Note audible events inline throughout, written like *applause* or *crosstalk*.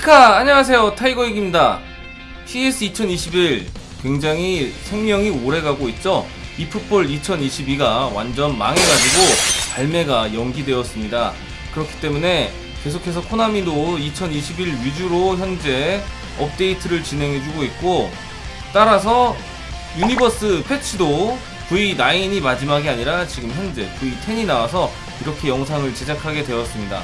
이카 안녕하세요. 타이거익입니다. PES 2021 굉장히 생명이 오래가고 있죠? eFootball 2022가 완전 망해가지고 발매가 연기되었습니다. 그렇기 때문에 계속해서 코나미도 2021 위주로 현재 업데이트를 진행해주고 있고 따라서 Universe 패치도 V9이 마지막이 아니라 지금 현재 V10이 나와서 이렇게 영상을 제작하게 되었습니다.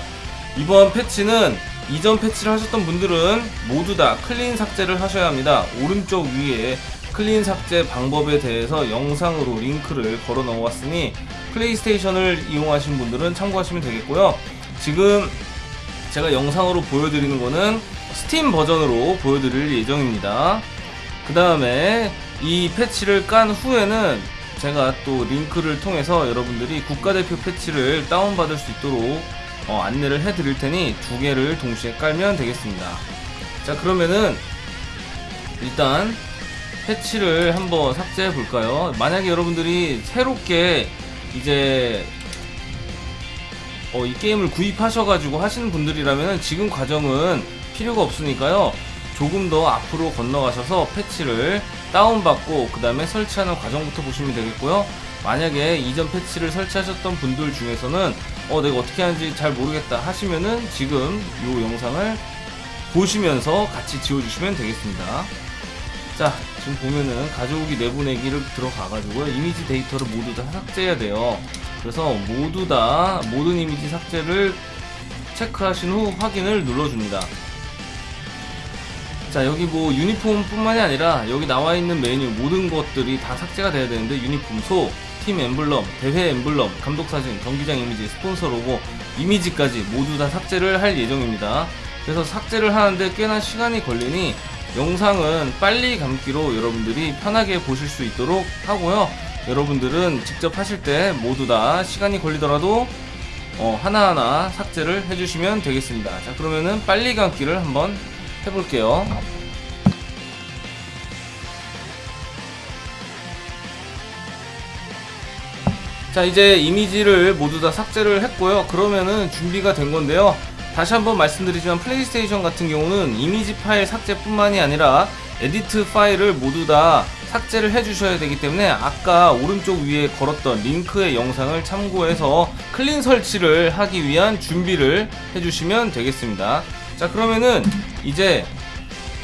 이번 패치는 이전 패치를 하셨던 분들은 모두 다 clean 삭제를 하셔야 합니다. 오른쪽 위에 clean 삭제 방법에 대해서 영상으로 링크를 걸어 놓았으니 플레이스테이션을 이용하신 분들은 참고하시면 되겠고요. 지금 제가 영상으로 보여드리는 거는 스팀 버전으로 보여드릴 예정입니다. 그 다음에 이 패치를 깐 후에는 제가 또 링크를 통해서 여러분들이 국가대표 패치를 다운받을 수 있도록 어, 안내를 해드릴 테니 두 개를 동시에 깔면 되겠습니다. 자 그러면은 일단 패치를 한번 삭제해 볼까요? 만약에 여러분들이 새롭게 이제 어, 이 게임을 구입하셔가지고 하시는 분들이라면 지금 과정은 필요가 없으니까요. 조금 더 앞으로 건너가셔서 패치를 다운받고 그 다음에 설치하는 과정부터 보시면 되겠고요. 만약에 이전 패치를 설치하셨던 분들 중에서는 어 내가 어떻게 하는지 잘 모르겠다 하시면은 지금 이 영상을 보시면서 같이 지워주시면 되겠습니다. 자 지금 보면은 가져오기 내보내기를 들어가가지고요 이미지 데이터를 모두 다 삭제해야 돼요. 그래서 모두 다 모든 이미지 삭제를 체크하신 후 확인을 눌러줍니다. 자 여기 뭐 유니폼 뿐만이 아니라 여기 나와 있는 메뉴 모든 것들이 다 삭제가 돼야 되는데 유니폼 소, 팀 엠블럼, 대회 엠블럼, 감독 사진, 경기장 이미지, 스폰서 로고, 이미지까지 모두 다 삭제를 할 예정입니다. 그래서 삭제를 하는데 꽤나 시간이 걸리니 영상은 빨리 감기로 여러분들이 편하게 보실 수 있도록 하고요. 여러분들은 직접 하실 때 모두 다 시간이 걸리더라도 어, 하나하나 삭제를 해주시면 되겠습니다. 자 그러면은 빨리 감기를 한번 해볼게요. 자 이제 이미지를 모두 다 삭제를 했고요. 그러면은 준비가 된 건데요. 다시 한번 말씀드리지만 플레이스테이션 같은 경우는 이미지 파일 삭제뿐만이 아니라 edit 파일을 모두 다 삭제를 해주셔야 되기 때문에 아까 오른쪽 위에 걸었던 링크의 영상을 참고해서 clean 설치를 하기 위한 준비를 해주시면 되겠습니다. 자 그러면은 이제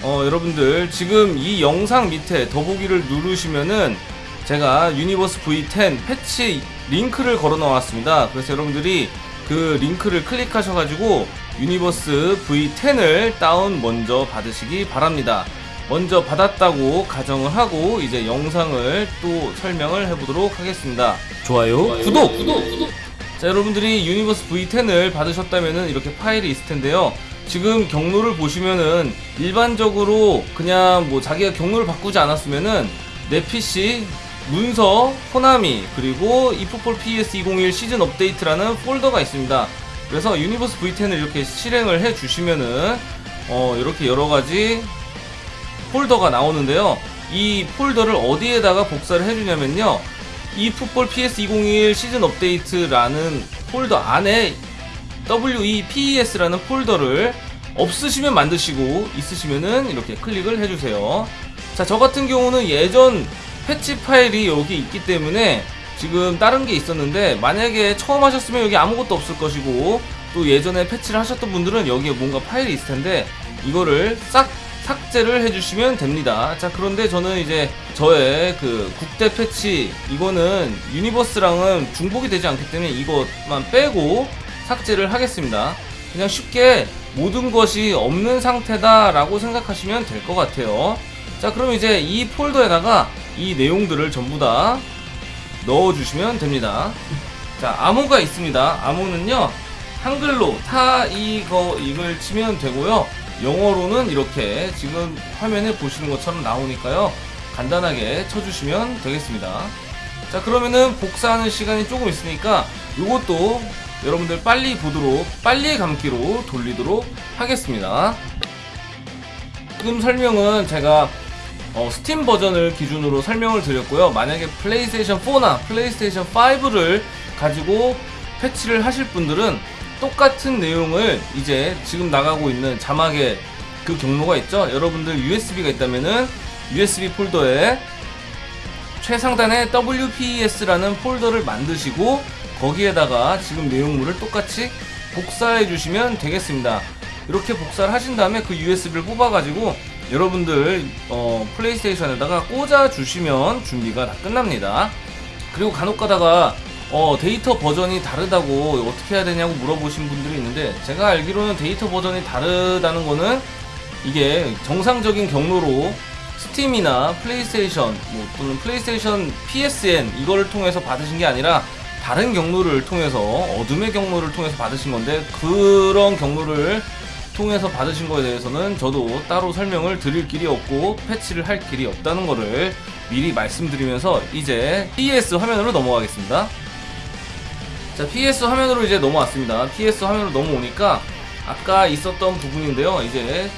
어, 여러분들 지금 이 영상 밑에 더보기를 누르시면은 제가 Universe V10 패치 링크를 걸어 놓았습니다. 그래서 여러분들이 그 링크를 클릭하셔가지고 Universe V10을 다운 먼저 받으시기 바랍니다. 먼저 받았다고 가정을 하고 이제 영상을 또 설명을 해보도록 하겠습니다. 좋아요, 좋아요 구독! 구독! 구독! 자 여러분들이 Universe V10을 받으셨다면 이렇게 파일이 있을 텐데요. 지금 경로를 보시면은 일반적으로 그냥 뭐 자기가 경로를 바꾸지 않았으면은 내 PC 문서, 코나미, 그리고 이프폴 PS201 시즌 업데이트라는 폴더가 있습니다. 그래서 Universe V10을 이렇게 실행을 해 주시면은 어, 이렇게 여러 가지 폴더가 나오는데요. 이 폴더를 어디에다가 복사를 해주냐면요. eFootball PES 2021 시즌 업데이트라는 폴더 안에 WEPES라는 폴더를 없으시면 만드시고 있으시면은 이렇게 클릭을 해주세요. 자, 저 같은 경우는 예전 패치 파일이 여기 있기 때문에 지금 다른 게 있었는데 만약에 처음 하셨으면 여기 아무것도 없을 것이고 또 예전에 패치를 하셨던 분들은 여기에 뭔가 파일이 있을 텐데 이거를 싹 삭제를 해주시면 됩니다. 자 그런데 저는 이제 저의 그 국대 패치 이거는 Universe랑은 중복이 되지 않기 때문에 이것만 빼고 삭제를 하겠습니다. 그냥 쉽게 모든 것이 없는 상태다 라고 생각하시면 될 것 같아요. 자 그럼 이제 이 폴더에다가 이 내용들을 전부 다 넣어주시면 됩니다. 자, 암호가 있습니다. 암호는요, 한글로 타, 이 거, 이걸 치면 되고요. 영어로는 이렇게 지금 화면에 보시는 것처럼 나오니까요. 간단하게 쳐주시면 되겠습니다. 자, 그러면은 복사하는 시간이 조금 있으니까 이것도 여러분들 빨리 보도록, 빨리 감기로 돌리도록 하겠습니다. 지금 설명은 제가 어, 스팀 버전을 기준으로 설명을 드렸고요. 만약에 플레이스테이션 4나 플레이스테이션 5를 가지고 패치를 하실 분들은 똑같은 내용을 이제 지금 나가고 있는 자막에 그 경로가 있죠. 여러분들 USB가 있다면은 USB 폴더에 최상단에 WEPES라는 폴더를 만드시고 거기에다가 지금 내용물을 똑같이 복사해 주시면 되겠습니다. 이렇게 복사를 하신 다음에 그 USB를 뽑아가지고 여러분들 어, 플레이스테이션에다가 꽂아 주시면 준비가 다 끝납니다. 그리고 간혹 가다가 어, 데이터 버전이 다르다고 어떻게 해야 되냐고 물어보신 분들이 있는데 제가 알기로는 데이터 버전이 다르다는 거는 이게 정상적인 경로로 스팀이나 플레이스테이션 뭐 또는 플레이스테이션 PSN 이거를 통해서 받으신 게 아니라 다른 경로를 통해서 어둠의 경로를 통해서 받으신 건데 그런 경로를 통해서 받으신 거에 대해서는 저도 따로 설명을 드릴 길이 없고 패치를 할 길이 없다는 거를 미리 말씀드리면서 이제 PS 화면으로 넘어가겠습니다. 자, PS 화면으로 이제 넘어왔습니다. PS 화면으로 넘어오니까 아까 있었던 부분인데요. 이제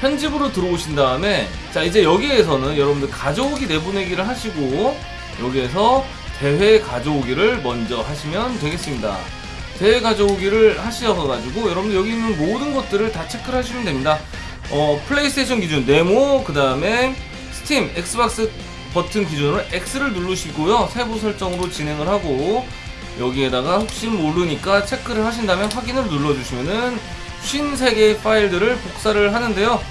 편집으로 들어오신 다음에 자, 이제 여기에서는 여러분들 가져오기 내보내기를 하시고 여기에서 대회 가져오기를 먼저 하시면 되겠습니다. 대회 가져오기를 하셔가지고 여러분들 여기 있는 모든 것들을 다 체크를 하시면 됩니다. 어, 플레이스테이션 기준 네모, 그 다음에 스팀, 엑스박스 버튼 기준으로 X를 누르시고요. 세부 설정으로 진행을 하고 여기에다가 혹시 모르니까 체크를 하신 다음에 확인을 눌러주시면은 53개의 파일들을 복사를 하는데요.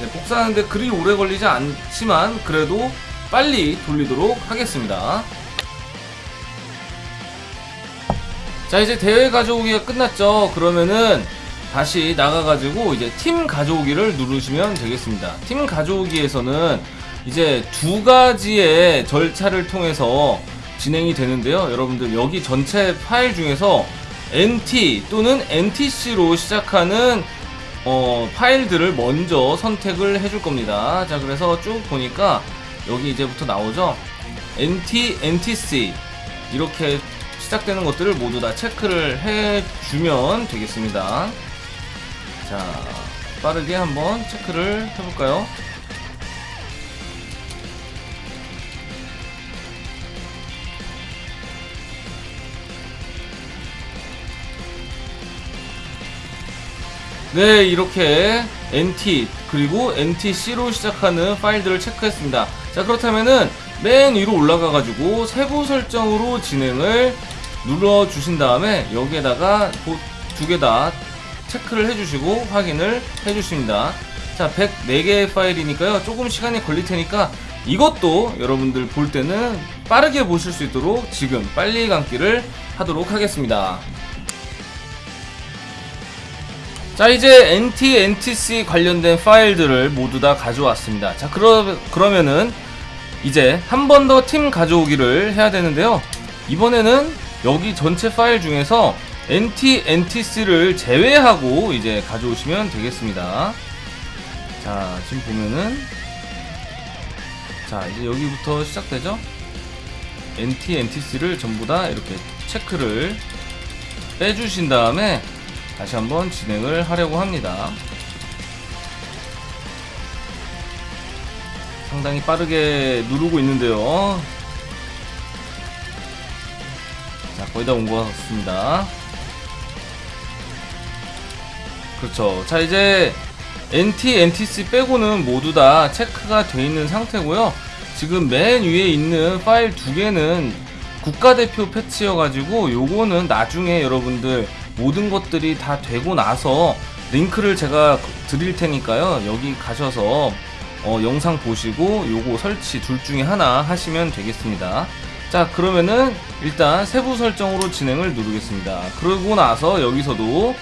네, 복사하는데 그리 오래 걸리지 않지만 그래도 빨리 돌리도록 하겠습니다. 자 이제 대회 가져오기가 끝났죠. 그러면은 다시 나가가지고 이제 팀 가져오기를 누르시면 되겠습니다. 팀 가져오기에서는 이제 두 가지의 절차를 통해서 진행이 되는데요. 여러분들 여기 전체 파일 중에서 NT 또는 NTC로 시작하는 어, 파일들을 먼저 선택을 해줄 겁니다. 자 그래서 쭉 보니까 여기 이제부터 나오죠? NT, NTC 이렇게 시작되는 것들을 모두 다 체크를 해주면 되겠습니다. 자, 빠르게 한번 체크를 해볼까요? 네, 이렇게 NT 그리고 NTC로 시작하는 파일들을 체크했습니다. 자, 그렇다면은 맨 위로 올라가 가지고 세부 설정으로 진행을 눌러 주신 다음에 여기에다가 두 개 다 체크를 해주시고 확인을 해주십니다. 자, 104개의 파일이니까요. 조금 시간이 걸릴 테니까 이것도 여러분들 볼 때는 빠르게 보실 수 있도록 지금 빨리 감기를 하도록 하겠습니다. 자 이제 NT, NTC 관련된 파일들을 모두 다 가져왔습니다. 자 그러, 그러면은 이제 한 번 더 팀 가져오기를 해야 되는데요. 이번에는 여기 전체 파일 중에서 NT, NTC를 제외하고 이제 가져오시면 되겠습니다. 자, 지금 보면은 자, 이제 여기부터 시작되죠? NT, NTC를 전부 다 이렇게 체크를 빼주신 다음에 다시 한번 진행을 하려고 합니다. 상당히 빠르게 누르고 있는데요. 자, 거의 다 온 것 같습니다. 그렇죠. 자, 이제 NT, NTC 빼고는 모두 다 체크가 되어 있는 상태고요. 지금 맨 위에 있는 파일 두 개는 국가대표 패치여가지고 요거는 나중에 여러분들 모든 것들이 다 되고 나서 링크를 제가 드릴 테니까요. 여기 가셔서 어, 영상 보시고 요거 설치 둘 중에 하나 하시면 되겠습니다. 자 그러면은 일단 세부 설정으로 진행을 누르겠습니다. 그러고 나서 여기서도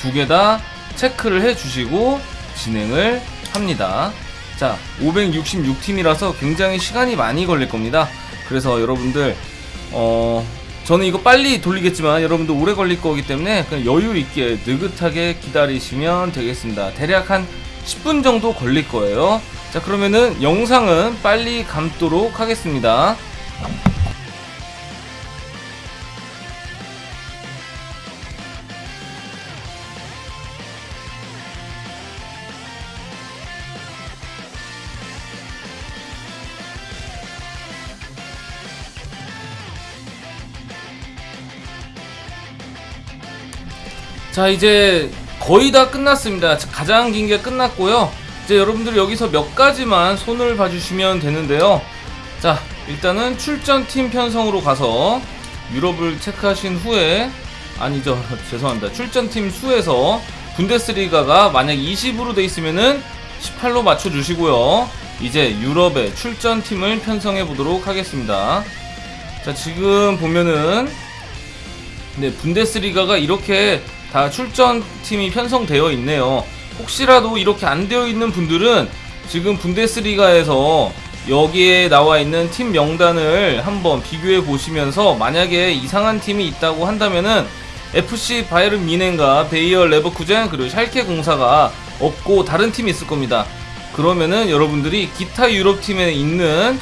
두 개 다 체크를 해 주시고 진행을 합니다. 자 566팀이라서 굉장히 시간이 많이 걸릴 겁니다. 그래서 여러분들 어 저는 이거 빨리 돌리겠지만 여러분들 오래 걸릴 거기 때문에 그냥 여유 있게 느긋하게 기다리시면 되겠습니다. 대략 한 10분 정도 걸릴 거예요. 자 그러면은 영상은 빨리 감도록 하겠습니다 자 이제 거의 다 끝났습니다. 가장 긴 게 끝났고요. 이제 여러분들 여기서 몇 가지만 손을 봐주시면 되는데요. 자, 일단은 출전팀 편성으로 가서 유럽을 체크하신 후에 아니죠. *laughs* 죄송합니다. 출전팀 수에서 분데스리가가 만약 20으로 돼 있으면은 18로 맞춰 주시고요. 이제 유럽의 출전팀을 편성해 보도록 하겠습니다. 자, 지금 보면은 네, 분데스리가가 이렇게 다 출전팀이 편성되어 있네요. 혹시라도 이렇게 안 되어 있는 분들은 지금 분데스리가에서 여기에 나와 있는 팀 명단을 한번 비교해 보시면서 만약에 이상한 팀이 있다고 한다면은 FC 바이른 미넨과 베이어 레버쿠젠 그리고 샬케 공사가 없고 다른 팀이 있을 겁니다. 그러면은 여러분들이 기타 유럽 팀에 있는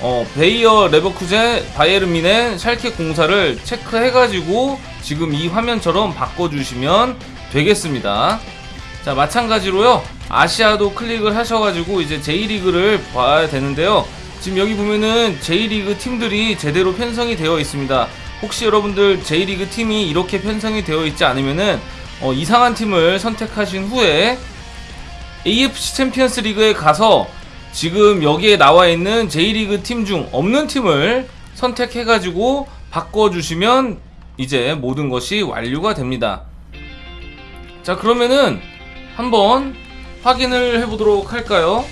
어, 베이어 레버쿠젠 바이에른 미넨 샬케 공사를 체크해가지고 지금 이 화면처럼 바꿔주시면 되겠습니다. 자 마찬가지로요 아시아도 클릭을 하셔가지고 이제 J리그를 봐야 되는데요. 지금 여기 보면은 J리그 팀들이 제대로 편성이 되어 있습니다. 혹시 여러분들 J리그 팀이 이렇게 편성이 되어 있지 않으면은 어, 이상한 팀을 선택하신 후에 AFC 챔피언스 리그에 가서 지금 여기에 나와 있는 J리그 팀 중 없는 팀을 선택해가지고 바꿔주시면 이제 모든 것이 완료가 됩니다. 자, 그러면은 한번 확인을 해보도록 할까요?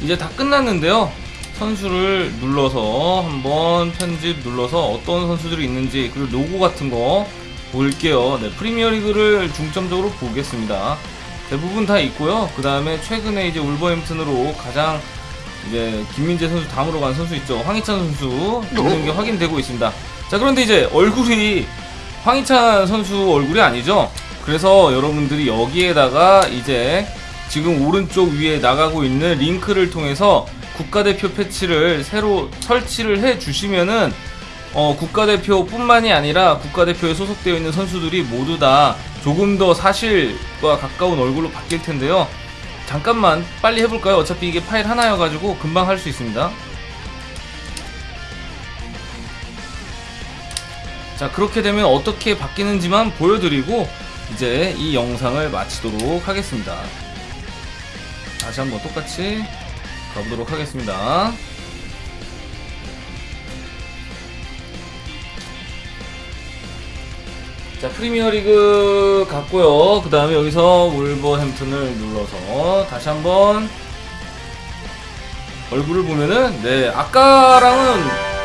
이제 다 끝났는데요. 선수를 눌러서 한번 편집 눌러서 어떤 선수들이 있는지 그리고 로고 같은 거 볼게요. 네, 프리미어 리그를 중점적으로 보겠습니다. 대부분 다 있고요. 그 다음에 최근에 이제 울버햄튼으로 가장 이제 김민재 선수 다음으로 간 선수 있죠. 황희찬 선수 있는 게 확인되고 있습니다. 자 그런데 이제 얼굴이 황희찬 선수 얼굴이 아니죠. 그래서 여러분들이 여기에다가 이제 지금 오른쪽 위에 나가고 있는 링크를 통해서 국가대표 패치를 새로 설치를 해 주시면은 어, 국가대표뿐만이 아니라 국가대표에 소속되어 있는 선수들이 모두 다 조금 더 사실과 가까운 얼굴로 바뀔 텐데요. 잠깐만 빨리 해볼까요? 어차피 이게 파일 하나여가지고 금방 할 수 있습니다. 자 그렇게 되면 어떻게 바뀌는지만 보여드리고 이제 이 영상을 마치도록 하겠습니다. 다시 한번 똑같이 가보도록 하겠습니다. 자 프리미어리그 갔고요. 그 다음에 여기서 울버햄튼을 눌러서 다시 한번 얼굴을 보면은 네 아까랑은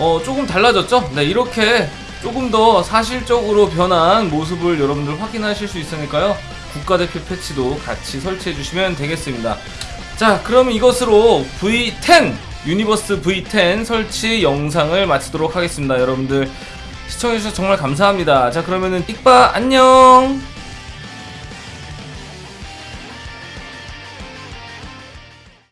어 조금 달라졌죠. 네 이렇게 조금 더 사실적으로 변한 모습을 여러분들 확인하실 수 있으니까요. 국가대표 패치도 같이 설치해 주시면 되겠습니다. 자 그럼 이것으로 V10 유니버스 V10 설치 영상을 마치도록 하겠습니다. 여러분들 시청해주셔서 정말 감사합니다. 자, 그러면은 띡바 안녕!